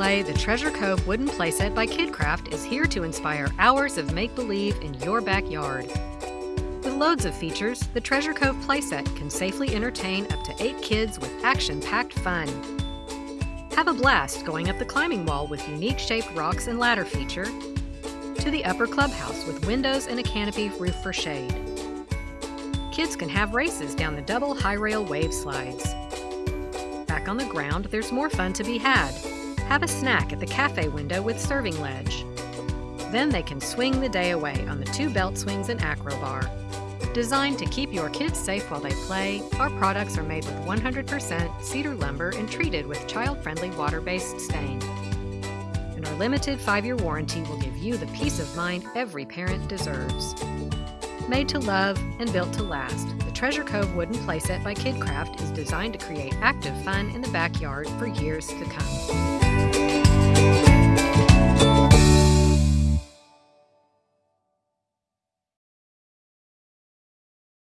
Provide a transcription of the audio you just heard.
play, the Treasure Cove wooden playset by KidKraft is here to inspire hours of make believe in your backyard. With loads of features, the Treasure Cove playset can safely entertain up to eight kids with action packed fun. Have a blast going up the climbing wall with unique shaped rocks and ladder feature, to the upper clubhouse with windows and a canopy roof for shade. Kids can have races down the double high rail wave slides. Back on the ground, there's more fun to be had. Have a snack at the cafe window with serving ledge. Then they can swing the day away on the two belt swings and acrobar. Designed to keep your kids safe while they play, our products are made with 100% cedar lumber and treated with child-friendly water-based stain. And our limited 5-year warranty will give you the peace of mind every parent deserves. Made to love and built to last, the Treasure Cove wooden playset by KidKraft is designed to create active fun in the backyard for years to come.